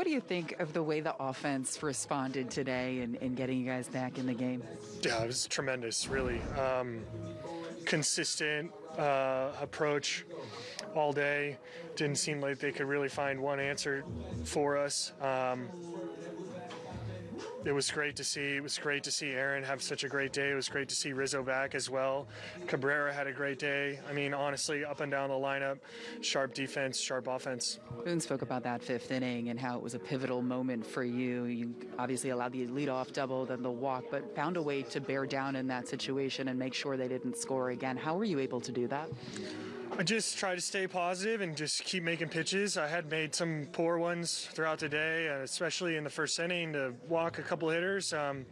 what do you think of the way the offense responded today and in, in, getting you guys back in the game? Yeah, it was tremendous, really. Um, consistent uh, approach all day. Didn't seem like they could really find one answer for us. Um, it was great to see. It was great to see Aaron have such a great day. It was great to see Rizzo back as well. Cabrera had a great day. I mean, honestly, up and down the lineup, sharp defense, sharp offense. Boone spoke about that fifth inning and how it was a pivotal moment for you. You obviously allowed the leadoff double, then the walk, but found a way to bear down in that situation and make sure they didn't score again. How were you able to do that? I just try to stay positive and just keep making pitches. I had made some poor ones throughout the day, especially in the first inning to walk a couple hitters. Um,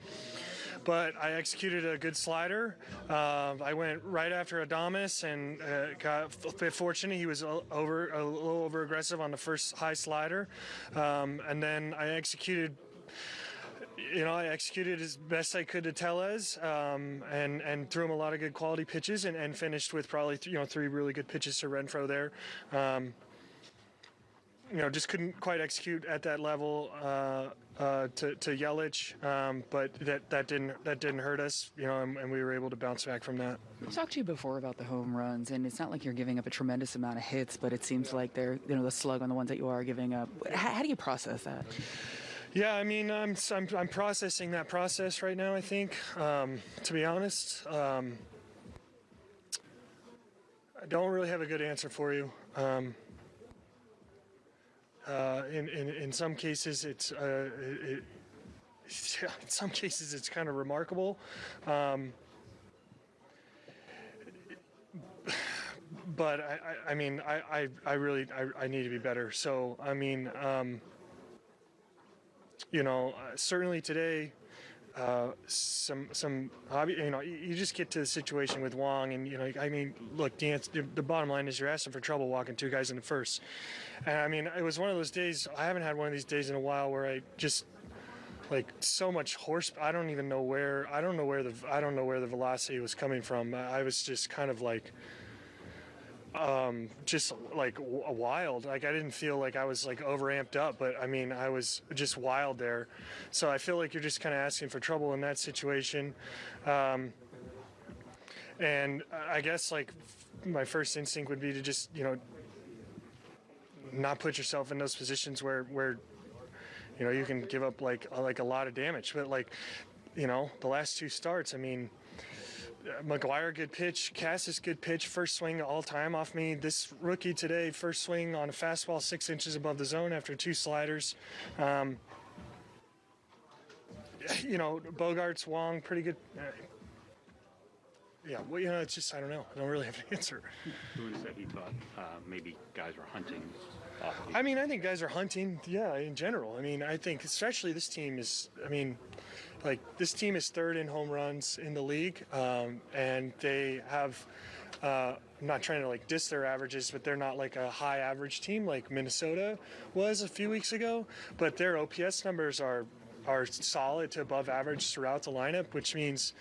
but I executed a good slider. Uh, I went right after Adames and uh, got fortunate. He was over a little over aggressive on the first high slider, um, and then I executed you know, I executed as best I could to Tellez, um, and and threw him a lot of good quality pitches, and, and finished with probably th- you know three really good pitches to Renfroe there. Um, you know, just couldn't quite execute at that level uh, uh, to, to Yelich, um, but that, that didn't that didn't hurt us, you know, and, and, we were able to bounce back from that. Talked to you before about the home runs, and it's not like you're giving up a tremendous amount of hits, but it seems like they're you know the slug on the ones that you are giving up. How, how do you process that? Yeah, I mean, I'm, I'm, I'm processing that process right now, I think, um, to be honest. Um, I don't really have a good answer for you. Um, uh, in, in, in some cases, it's uh, it, in some cases it's kind of remarkable. Um, but I, I, I, mean, I, I, I really I, I need to be better. So I mean, um, you know, uh, certainly today, uh, some some. You know, you just get to the situation with Wong, and you know, I mean, look, the, the bottom line is you're asking for trouble walking two guys in the first. And I mean, it was one of those days. I haven't had one of these days in a while where I just like so much horse. I don't even know where. I don't know where the I don't know where the velocity was coming from. I was just kind of like um, just like wild. Like I didn't feel like I was like overamped up, but I mean I was just wild there. So I feel like you're just kind of asking for trouble in that situation. Um, and I guess like my first instinct would be to just you know not put yourself in those positions where where you know you can give up like like a lot of damage. But like you know the last two starts, I mean McGuire, good pitch. Casas, good pitch. First swing all time off me. This rookie today, first swing on a fastball six inches above the zone after two sliders. Um, you know, Bogaerts, Wong, pretty good. Uh, yeah, well, you know, it's just, I don't know. I don't really have an answer. Said he thought uh, maybe guys were hunting. I mean, I think guys are hunting, yeah, in general. I mean, I think especially this team is, I mean, like this team is third in home runs in the league, um, and they have. Uh, I'm not trying to like diss their averages, but they're not like a high average team like Minnesota was a few weeks ago. But their OPS numbers are are solid to above average throughout the lineup, which means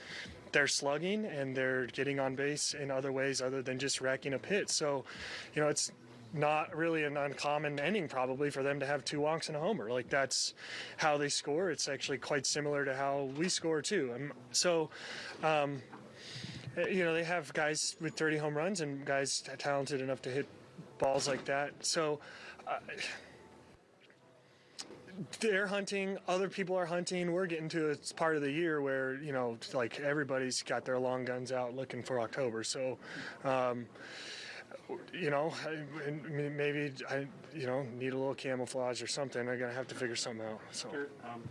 they're slugging and they're getting on base in other ways other than just racking up hits. So, you know, it's not really an uncommon ending probably for them to have two walks and a homer. Like that's how they score. It's actually quite similar to how we score too. Um, so, um, you know, they have guys with 30 home runs and guys talented enough to hit balls like that. So. Uh, they're hunting other people are hunting we're getting to a part of the year where you know like everybody's got their long guns out looking for october so um, you know, I, maybe I, you know, need a little camouflage or something. I'm gonna have to figure something out. So. Um,